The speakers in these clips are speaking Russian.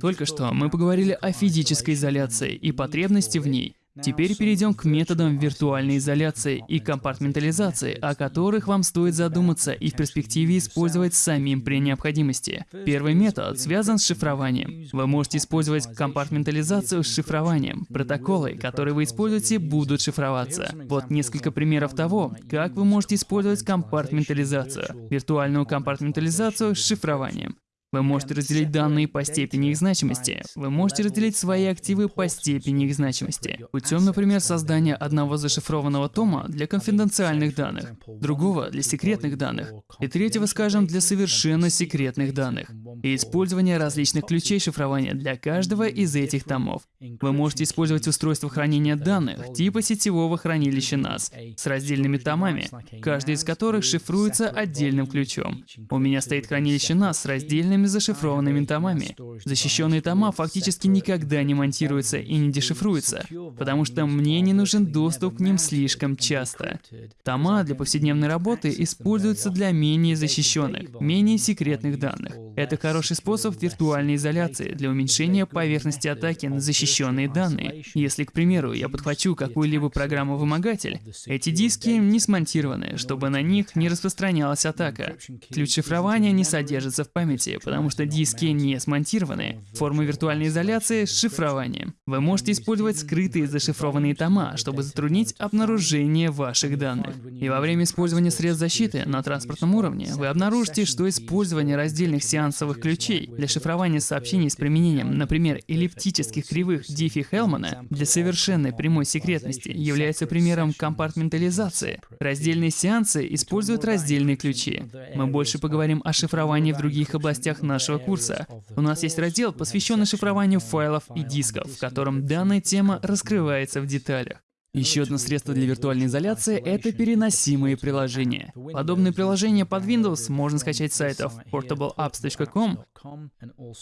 Только что мы поговорили о физической изоляции и потребности в ней. Теперь перейдем к методам виртуальной изоляции и компартментализации, о которых вам стоит задуматься и в перспективе использовать самим при необходимости. Первый метод связан с шифрованием. Вы можете использовать компартментализацию с шифрованием. Протоколы, которые вы используете, будут шифроваться. Вот несколько примеров того, как вы можете использовать компартментализацию. Виртуальную компартментализацию с шифрованием. Вы можете разделить данные по степени их значимости. Вы можете разделить свои активы по степени их значимости. Путем, например, создания одного зашифрованного тома для конфиденциальных данных, другого для секретных данных, и третьего, скажем, для совершенно секретных данных, и использования различных ключей шифрования для каждого из этих томов. Вы можете использовать устройство хранения данных типа сетевого хранилища NAS с раздельными томами, каждый из которых шифруется отдельным ключом. У меня стоит хранилище NAS с раздельными специальными зашифрованными томами. Защищенные тома фактически никогда не монтируются и не дешифруются, потому что мне не нужен доступ к ним слишком часто. Тома для повседневной работы используются для менее защищенных, менее секретных данных. Это хороший способ виртуальной изоляции для уменьшения поверхности атаки на защищенные данные. Если, к примеру, я подхвачу какую-либо программу-вымогатель, эти диски не смонтированы, чтобы на них не распространялась атака. Ключ шифрования не содержится в памяти, потому что диски не смонтированы. Форма виртуальной изоляции — шифрование. Вы можете использовать скрытые зашифрованные тома, чтобы затруднить обнаружение ваших данных. И во время использования средств защиты на транспортном уровне вы обнаружите, что использование раздельных сеансовых ключей для шифрования сообщений с применением, например, эллиптических кривых Диффи-Хелмана для совершенной прямой секретности является примером компартментализации. Раздельные сеансы используют раздельные ключи. Мы больше поговорим о шифровании в других областях рамках нашего курса. У нас есть раздел, посвященный шифрованию файлов и дисков, в котором данная тема раскрывается в деталях. Еще одно средство для виртуальной изоляции — это переносимые приложения. Подобные приложения под Windows можно скачать с сайтов portableapps.com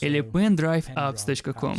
или pendriveapps.com.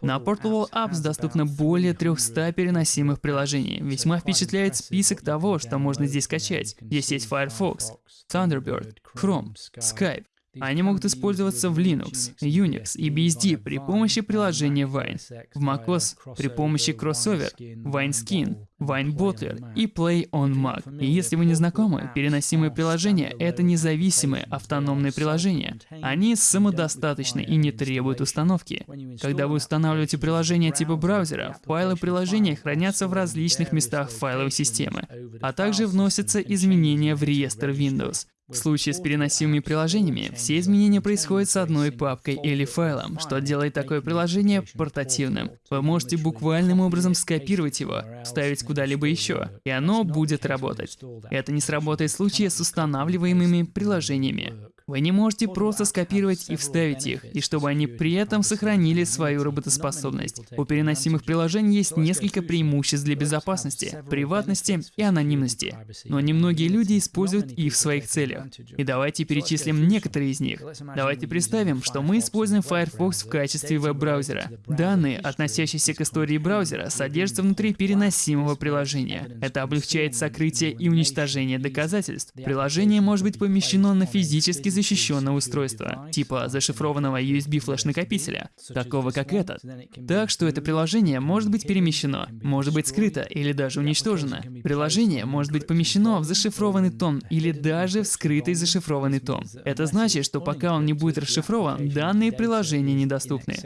На Portable Apps доступно более 300 переносимых приложений. Весьма впечатляет список того, что можно здесь скачать. Здесь есть Firefox, Thunderbird, Chrome, Skype, они могут использоваться в Linux, Unix и BSD при помощи приложения Wine, в macOS при помощи Crossover, WineSkin, WineBottler и Play on Mac. И если вы не знакомы, переносимые приложения — это независимые автономные приложения. Они самодостаточны и не требуют установки. Когда вы устанавливаете приложение типа браузера, файлы приложения хранятся в различных местах файловой системы, а также вносятся изменения в реестр Windows. В случае с переносимыми приложениями, все изменения происходят с одной папкой или файлом, что делает такое приложение портативным. Вы можете буквальным образом скопировать его, вставить куда-либо еще, и оно будет работать. Это не сработает в случае с устанавливаемыми приложениями. Вы не можете просто скопировать и вставить их, и чтобы они при этом сохранили свою работоспособность. У переносимых приложений есть несколько преимуществ для безопасности, приватности и анонимности, но немногие люди используют их в своих целях. И давайте перечислим некоторые из них. Давайте представим, что мы используем Firefox в качестве веб-браузера. Данные, относящиеся к истории браузера, содержатся внутри переносимого приложения. Это облегчает сокрытие и уничтожение доказательств. Приложение может быть помещено на физически защищенного устройства, типа зашифрованного USB флеш-накопителя, такого как этот. Так что это приложение может быть перемещено, может быть скрыто или даже уничтожено. Приложение может быть помещено в зашифрованный том или даже в скрытый зашифрованный том. Это значит, что пока он не будет расшифрован, данные приложения недоступны.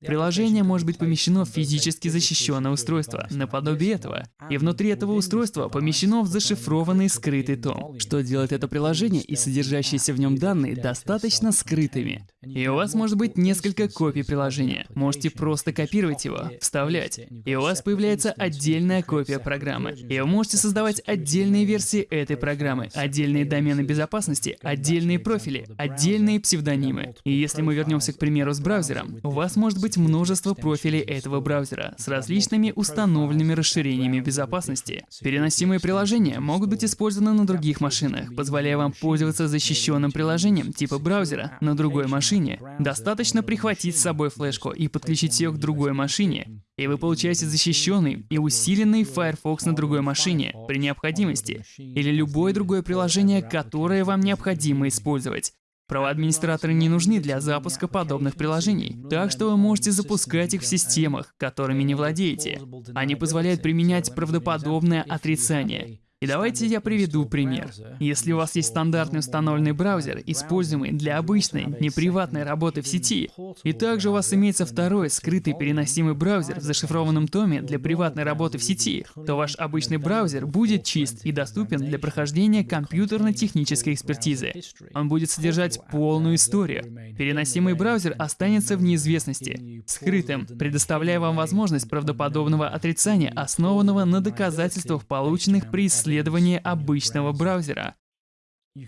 Приложение может быть помещено в физически защищенное устройство, наподобие этого, и внутри этого устройства помещено в зашифрованный скрытый том, что делает это приложение и содержащиеся в нем данные достаточно скрытыми. И у вас может быть несколько копий приложения. Можете просто копировать его, вставлять, и у вас появляется отдельная копия программы. И вы можете создавать отдельные версии этой программы, отдельные домены безопасности, отдельные профили, отдельные псевдонимы. И если мы вернемся, к примеру, с браузером, у вас может быть быть множество профилей этого браузера с различными установленными расширениями безопасности. Переносимые приложения могут быть использованы на других машинах, позволяя вам пользоваться защищенным приложением типа браузера на другой машине. Достаточно прихватить с собой флешку и подключить ее к другой машине, и вы получаете защищенный и усиленный Firefox на другой машине при необходимости, или любое другое приложение, которое вам необходимо использовать. Правоадминистраторы не нужны для запуска подобных приложений, так что вы можете запускать их в системах, которыми не владеете. Они позволяют применять правдоподобное отрицание, и давайте я приведу пример. Если у вас есть стандартный установленный браузер, используемый для обычной, неприватной работы в сети, и также у вас имеется второй скрытый переносимый браузер в зашифрованном томе для приватной работы в сети, то ваш обычный браузер будет чист и доступен для прохождения компьютерно-технической экспертизы. Он будет содержать полную историю. Переносимый браузер останется в неизвестности, скрытым, предоставляя вам возможность правдоподобного отрицания, основанного на доказательствах, полученных при исследовании исследование обычного браузера.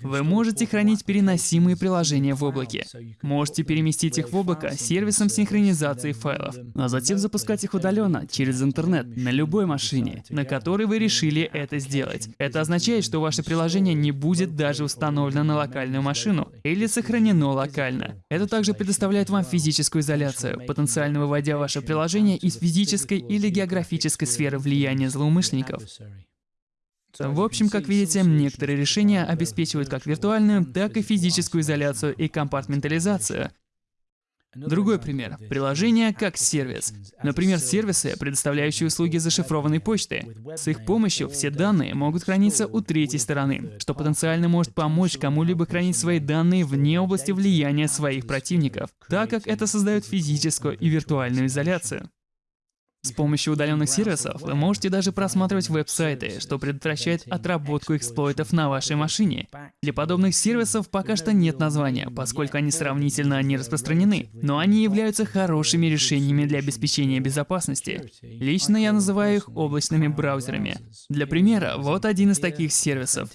Вы можете хранить переносимые приложения в облаке. Можете переместить их в облако сервисом синхронизации файлов, а затем запускать их удаленно через интернет на любой машине, на которой вы решили это сделать. Это означает, что ваше приложение не будет даже установлено на локальную машину или сохранено локально. Это также предоставляет вам физическую изоляцию, потенциально выводя ваше приложение из физической или географической сферы влияния злоумышленников. В общем, как видите, некоторые решения обеспечивают как виртуальную, так и физическую изоляцию и компартментализацию. Другой пример. Приложение как сервис. Например, сервисы, предоставляющие услуги зашифрованной почты. С их помощью все данные могут храниться у третьей стороны, что потенциально может помочь кому-либо хранить свои данные вне области влияния своих противников, так как это создает физическую и виртуальную изоляцию. С помощью удаленных сервисов вы можете даже просматривать веб-сайты, что предотвращает отработку эксплойтов на вашей машине. Для подобных сервисов пока что нет названия, поскольку они сравнительно не распространены, но они являются хорошими решениями для обеспечения безопасности. Лично я называю их облачными браузерами. Для примера, вот один из таких сервисов.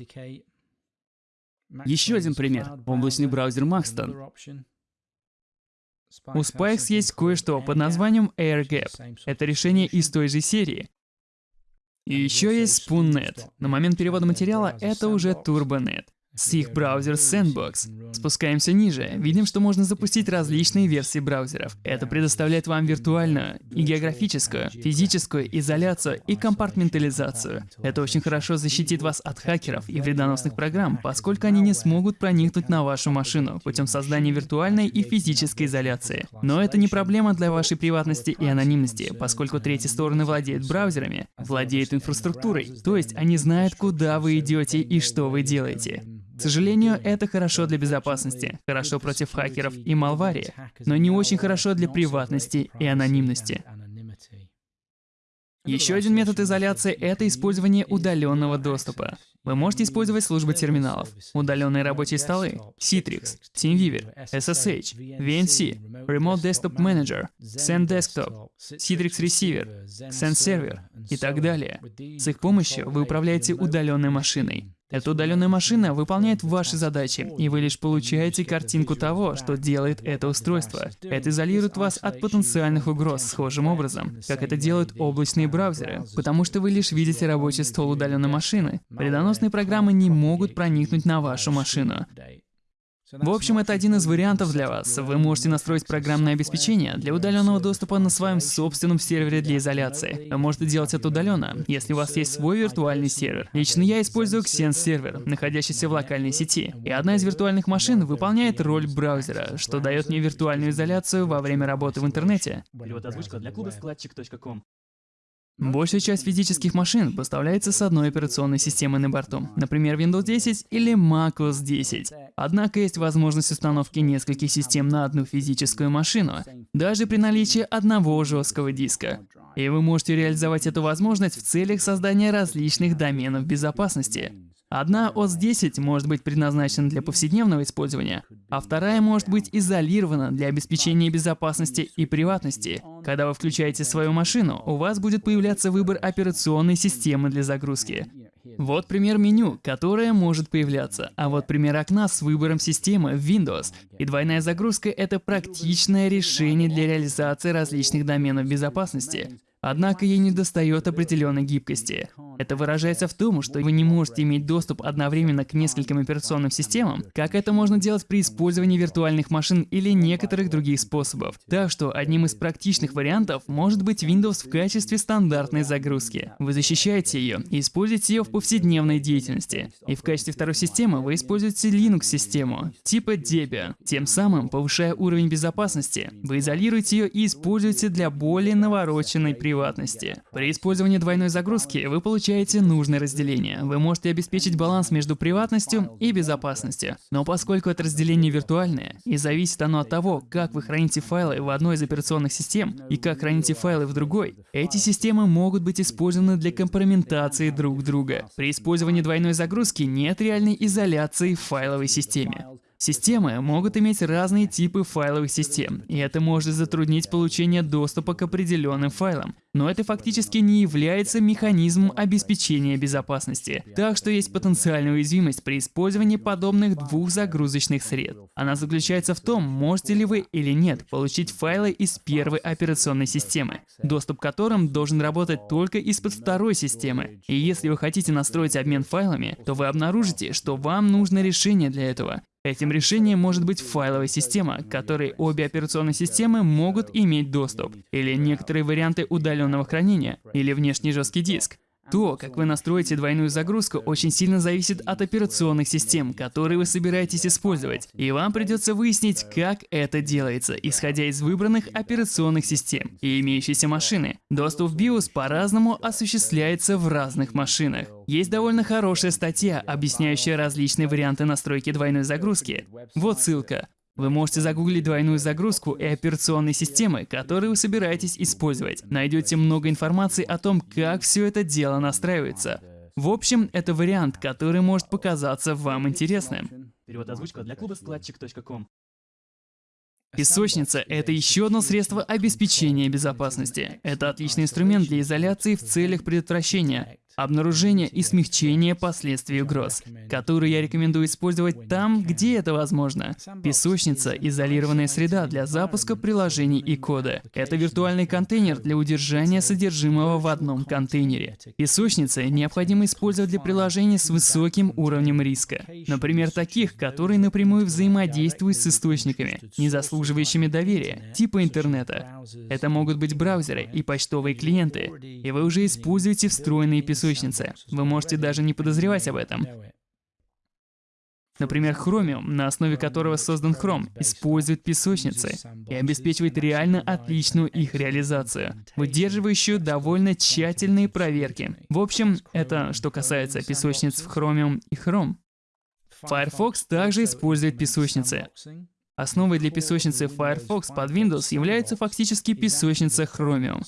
Еще один пример — облачный браузер Maxton. У Spikes есть кое-что под названием AirGap. Это решение из той же серии. И еще есть SpoonNet. На момент перевода материала это уже TurboNet с их браузер Sandbox. Спускаемся ниже, видим, что можно запустить различные версии браузеров. Это предоставляет вам виртуальную и географическую, физическую изоляцию и компартментализацию. Это очень хорошо защитит вас от хакеров и вредоносных программ, поскольку они не смогут проникнуть на вашу машину путем создания виртуальной и физической изоляции. Но это не проблема для вашей приватности и анонимности, поскольку третьи стороны владеют браузерами, владеют инфраструктурой, то есть они знают, куда вы идете и что вы делаете. К сожалению, это хорошо для безопасности, хорошо против хакеров и малварии, но не очень хорошо для приватности и анонимности. Еще один метод изоляции — это использование удаленного доступа. Вы можете использовать службы терминалов, удаленные рабочие столы, Citrix, TeamViewer, SSH, VNC, Remote Desktop Manager, Send Desktop, Citrix Receiver, Send Server и так далее. С их помощью вы управляете удаленной машиной. Эта удаленная машина выполняет ваши задачи, и вы лишь получаете картинку того, что делает это устройство. Это изолирует вас от потенциальных угроз схожим образом, как это делают облачные браузеры, потому что вы лишь видите рабочий стол удаленной машины. Вредоносные программы не могут проникнуть на вашу машину. В общем, это один из вариантов для вас. Вы можете настроить программное обеспечение для удаленного доступа на своем собственном сервере для изоляции. Вы можете делать это удаленно, если у вас есть свой виртуальный сервер. Лично я использую Xen сервер, находящийся в локальной сети. И одна из виртуальных машин выполняет роль браузера, что дает мне виртуальную изоляцию во время работы в интернете. Большая часть физических машин поставляется с одной операционной системой на борту, например, Windows 10 или macOS 10. Однако есть возможность установки нескольких систем на одну физическую машину, даже при наличии одного жесткого диска. И вы можете реализовать эту возможность в целях создания различных доменов безопасности. Одна ОС 10 может быть предназначена для повседневного использования, а вторая может быть изолирована для обеспечения безопасности и приватности. Когда вы включаете свою машину, у вас будет появляться выбор операционной системы для загрузки. Вот пример меню, которое может появляться, а вот пример окна с выбором системы Windows. И двойная загрузка — это практичное решение для реализации различных доменов безопасности. Однако ей недостает определенной гибкости. Это выражается в том, что вы не можете иметь доступ одновременно к нескольким операционным системам, как это можно делать при использовании виртуальных машин или некоторых других способов. Так что одним из практичных вариантов может быть Windows в качестве стандартной загрузки. Вы защищаете ее и используете ее в повседневной деятельности. И в качестве второй системы вы используете Linux-систему типа Debian, тем самым повышая уровень безопасности. Вы изолируете ее и используете для более навороченной приватности. При использовании двойной загрузки вы получаете нужное разделение. Вы можете обеспечить баланс между приватностью и безопасностью. Но поскольку это разделение виртуальное, и зависит оно от того, как вы храните файлы в одной из операционных систем и как храните файлы в другой, эти системы могут быть использованы для компрометации друг друга. При использовании двойной загрузки нет реальной изоляции в файловой системе. Системы могут иметь разные типы файловых систем, и это может затруднить получение доступа к определенным файлам, но это фактически не является механизмом обеспечения безопасности. Так что есть потенциальная уязвимость при использовании подобных двух загрузочных сред. Она заключается в том, можете ли вы или нет получить файлы из первой операционной системы, доступ к которым должен работать только из-под второй системы. И если вы хотите настроить обмен файлами, то вы обнаружите, что вам нужно решение для этого. Этим решением может быть файловая система, к которой обе операционные системы могут иметь доступ, или некоторые варианты удаленного хранения, или внешний жесткий диск. То, как вы настроите двойную загрузку, очень сильно зависит от операционных систем, которые вы собираетесь использовать. И вам придется выяснить, как это делается, исходя из выбранных операционных систем и имеющейся машины. Доступ в BIOS по-разному осуществляется в разных машинах. Есть довольно хорошая статья, объясняющая различные варианты настройки двойной загрузки. Вот ссылка. Вы можете загуглить двойную загрузку и операционные системы, которые вы собираетесь использовать. Найдете много информации о том, как все это дело настраивается. В общем, это вариант, который может показаться вам интересным. Перевод озвучка для клуба складчик.ком. Песочница – это еще одно средство обеспечения безопасности. Это отличный инструмент для изоляции в целях предотвращения, обнаружения и смягчения последствий угроз, которые я рекомендую использовать там, где это возможно. Песочница – изолированная среда для запуска приложений и кода. Это виртуальный контейнер для удержания содержимого в одном контейнере. Песочницы необходимо использовать для приложений с высоким уровнем риска. Например, таких, которые напрямую взаимодействуют с источниками, не заслуживающими доверия, типа интернета. Это могут быть браузеры и почтовые клиенты, и вы уже используете встроенные песочницы. Вы можете даже не подозревать об этом. Например, Chromium, на основе которого создан Chrome, использует песочницы и обеспечивает реально отличную их реализацию, выдерживающую довольно тщательные проверки. В общем, это что касается песочниц в Chromium и Chrome. Firefox также использует песочницы. Основой для песочницы Firefox под Windows является фактически песочница Chromium.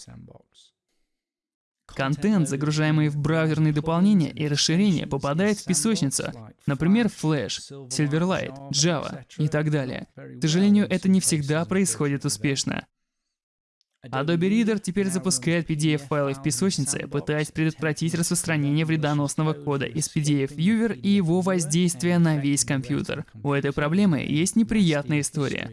Контент, загружаемый в браузерные дополнения и расширения, попадает в песочницу, например, Flash, Silverlight, Java и так далее. К сожалению, это не всегда происходит успешно. Adobe Reader теперь запускает PDF-файлы в песочнице, пытаясь предотвратить распространение вредоносного кода из PDF-Viewer и его воздействие на весь компьютер. У этой проблемы есть неприятная история.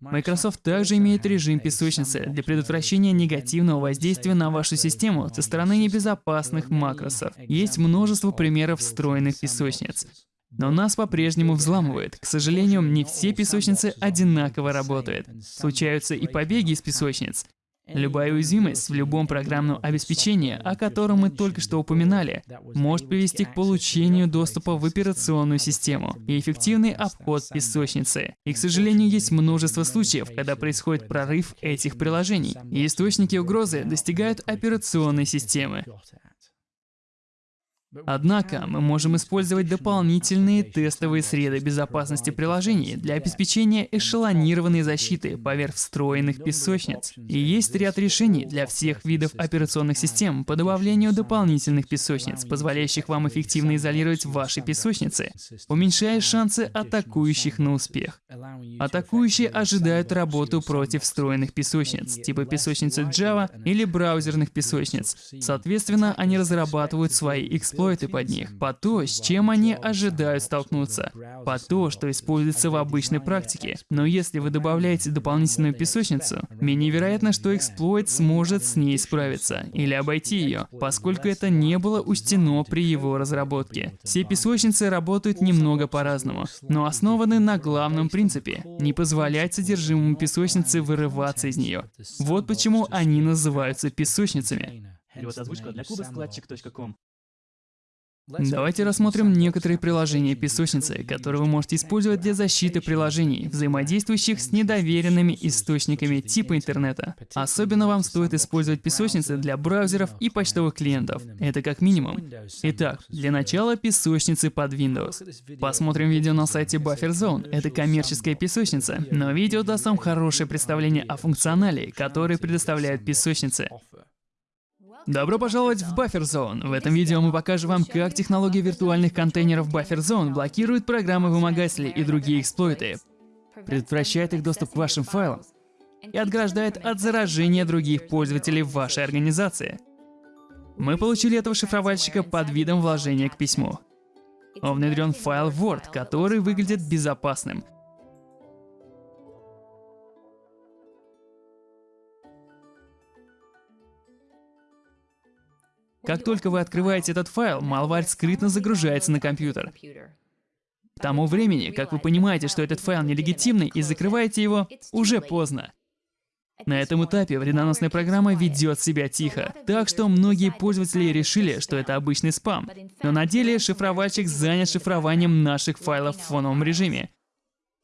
Microsoft также имеет режим песочницы для предотвращения негативного воздействия на вашу систему со стороны небезопасных макросов. Есть множество примеров встроенных песочниц. Но нас по-прежнему взламывают. К сожалению, не все песочницы одинаково работают. Случаются и побеги из песочниц. Любая уязвимость в любом программном обеспечении, о котором мы только что упоминали, может привести к получению доступа в операционную систему и эффективный обход песочницы. И, к сожалению, есть множество случаев, когда происходит прорыв этих приложений, и источники угрозы достигают операционной системы. Однако мы можем использовать дополнительные тестовые среды безопасности приложений для обеспечения эшелонированной защиты поверх встроенных песочниц. И есть ряд решений для всех видов операционных систем по добавлению дополнительных песочниц, позволяющих вам эффективно изолировать ваши песочницы, уменьшая шансы атакующих на успех. Атакующие ожидают работу против встроенных песочниц, типа песочницы Java или браузерных песочниц. Соответственно, они разрабатывают свои эксплойты эксплойты под них, под то, с чем они ожидают столкнуться, под то, что используется в обычной практике. Но если вы добавляете дополнительную песочницу, менее вероятно, что эксплойт сможет с ней справиться или обойти ее, поскольку это не было учтено при его разработке. Все песочницы работают немного по-разному, но основаны на главном принципе – не позволять содержимому песочницы вырываться из нее. Вот почему они называются песочницами. Давайте рассмотрим некоторые приложения песочницы, которые вы можете использовать для защиты приложений, взаимодействующих с недоверенными источниками типа интернета. Особенно вам стоит использовать песочницы для браузеров и почтовых клиентов. Это как минимум. Итак, для начала песочницы под Windows. Посмотрим видео на сайте BufferZone. Это коммерческая песочница, но видео даст вам хорошее представление о функционале, который предоставляет песочницы. Добро пожаловать в Buffer Zone. В этом видео мы покажем вам, как технология виртуальных контейнеров Buffer Zone блокирует программы-вымогатели и другие эксплойты, предотвращает их доступ к вашим файлам и отграждает от заражения других пользователей в вашей организации. Мы получили этого шифровальщика под видом вложения к письму. Он внедрен в файл Word, который выглядит безопасным – Как только вы открываете этот файл, малварь скрытно загружается на компьютер. К тому времени, как вы понимаете, что этот файл нелегитимный и закрываете его, уже поздно. На этом этапе вредоносная программа ведет себя тихо, так что многие пользователи решили, что это обычный спам. Но на деле шифровальщик занят шифрованием наших файлов в фоновом режиме.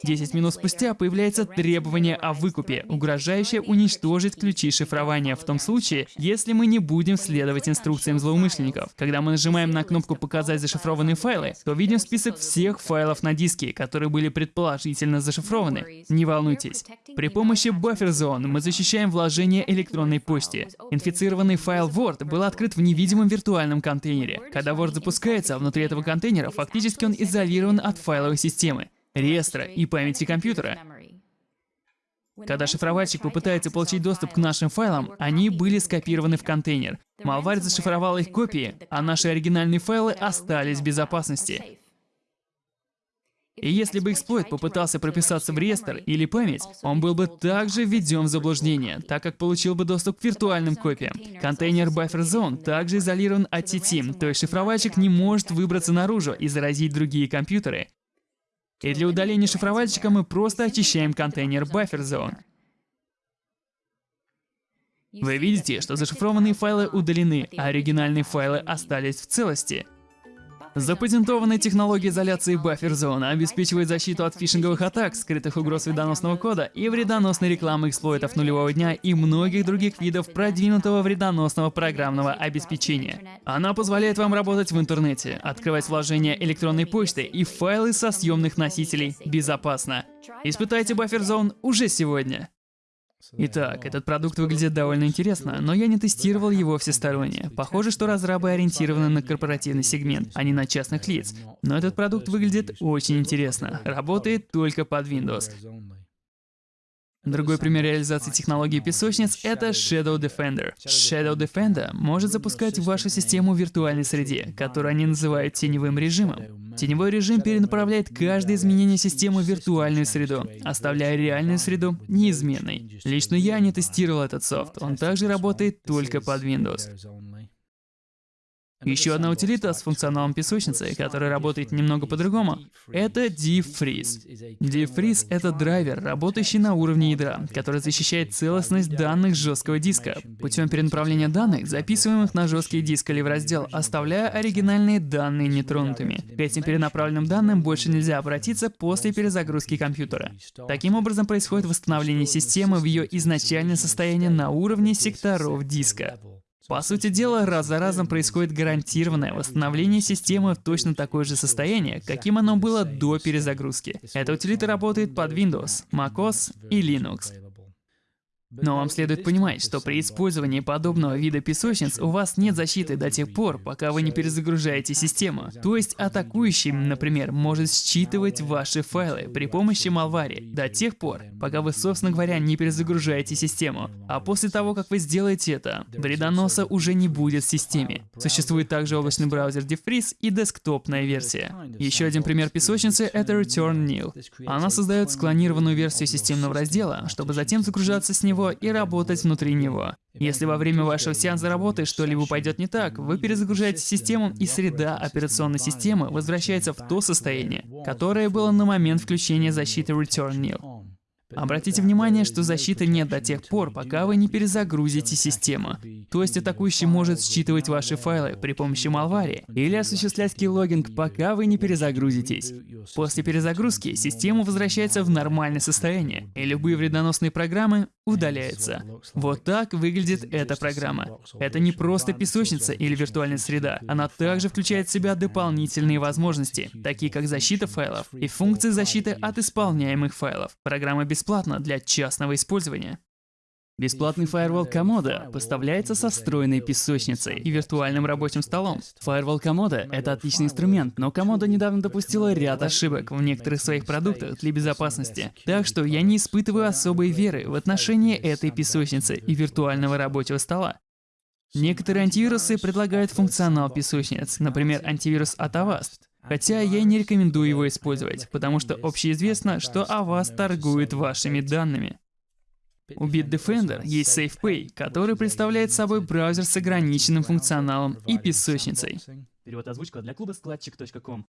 10 минут спустя появляется требование о выкупе, угрожающее уничтожить ключи шифрования в том случае, если мы не будем следовать инструкциям злоумышленников. Когда мы нажимаем на кнопку «Показать зашифрованные файлы», то видим список всех файлов на диске, которые были предположительно зашифрованы. Не волнуйтесь. При помощи Buffer Zone мы защищаем вложение электронной почты. Инфицированный файл Word был открыт в невидимом виртуальном контейнере. Когда Word запускается, внутри этого контейнера фактически он изолирован от файловой системы реестра и памяти компьютера. Когда шифровальщик попытается получить доступ к нашим файлам, они были скопированы в контейнер. Малварь зашифровал их копии, а наши оригинальные файлы остались в безопасности. И если бы эксплойт попытался прописаться в реестр или память, он был бы также введен в заблуждение, так как получил бы доступ к виртуальным копиям. Контейнер Buffer Zone также изолирован от сети, то есть шифровальщик не может выбраться наружу и заразить другие компьютеры. И для удаления шифровальщика мы просто очищаем контейнер Buffer Zone. Вы видите, что зашифрованные файлы удалены, а оригинальные файлы остались в целости. Запатентованная технология изоляции буфер-зоны обеспечивает защиту от фишинговых атак, скрытых угроз вредоносного кода и вредоносной рекламы эксплойтов нулевого дня и многих других видов продвинутого вредоносного программного обеспечения. Она позволяет вам работать в интернете, открывать вложения электронной почты и файлы со съемных носителей безопасно. Испытайте буфер-зон уже сегодня. Итак, этот продукт выглядит довольно интересно, но я не тестировал его всесторонне. Похоже, что разрабы ориентированы на корпоративный сегмент, а не на частных лиц. Но этот продукт выглядит очень интересно. Работает только под Windows. Другой пример реализации технологии песочниц — это Shadow Defender. Shadow Defender может запускать вашу систему в виртуальной среде, которую они называют теневым режимом. Теневой режим перенаправляет каждое изменение системы в виртуальную среду, оставляя реальную среду неизменной. Лично я не тестировал этот софт, он также работает только под Windows. Еще одна утилита с функционалом песочницы, которая работает немного по-другому, это DeepFreeze. DeepFreeze — это драйвер, работающий на уровне ядра, который защищает целостность данных жесткого диска путем перенаправления данных, записываемых на жесткий диск или в раздел, оставляя оригинальные данные нетронутыми. К этим перенаправленным данным больше нельзя обратиться после перезагрузки компьютера. Таким образом происходит восстановление системы в ее изначальное состояние на уровне секторов диска. По сути дела, раз за разом происходит гарантированное восстановление системы в точно такое же состояние, каким оно было до перезагрузки. Эта утилита работает под Windows, macOS и Linux. Но вам следует понимать, что при использовании подобного вида песочниц у вас нет защиты до тех пор, пока вы не перезагружаете систему. То есть атакующий, например, может считывать ваши файлы при помощи Malware до тех пор, пока вы, собственно говоря, не перезагружаете систему. А после того, как вы сделаете это, вредоноса уже не будет в системе. Существует также облачный браузер DeFreeze и десктопная версия. Еще один пример песочницы — это Return Nil. Она создает склонированную версию системного раздела, чтобы затем загружаться с него и работать внутри него. Если во время вашего сеанса работы что-либо пойдет не так, вы перезагружаете систему, и среда операционной системы возвращается в то состояние, которое было на момент включения защиты Return Nil. Обратите внимание, что защиты нет до тех пор, пока вы не перезагрузите систему. То есть атакующий может считывать ваши файлы при помощи Malware или осуществлять keyloging, пока вы не перезагрузитесь. После перезагрузки система возвращается в нормальное состояние, и любые вредоносные программы удаляются. Вот так выглядит эта программа. Это не просто песочница или виртуальная среда, она также включает в себя дополнительные возможности, такие как защита файлов и функции защиты от исполняемых файлов. Программа бесплатна для частного использования. Бесплатный фаервол Комода поставляется со встроенной песочницей и виртуальным рабочим столом. Фаервол Комода — это отличный инструмент, но Комода недавно допустила ряд ошибок в некоторых своих продуктах для безопасности. Так что я не испытываю особой веры в отношении этой песочницы и виртуального рабочего стола. Некоторые антивирусы предлагают функционал песочниц, например, антивирус от Avast. Хотя я не рекомендую его использовать, потому что общеизвестно, что Avast торгует вашими данными. У Bitdefender есть SafePay, который представляет собой браузер с ограниченным функционалом и песочницей. Перевод озвучка для клуба складчик.ком.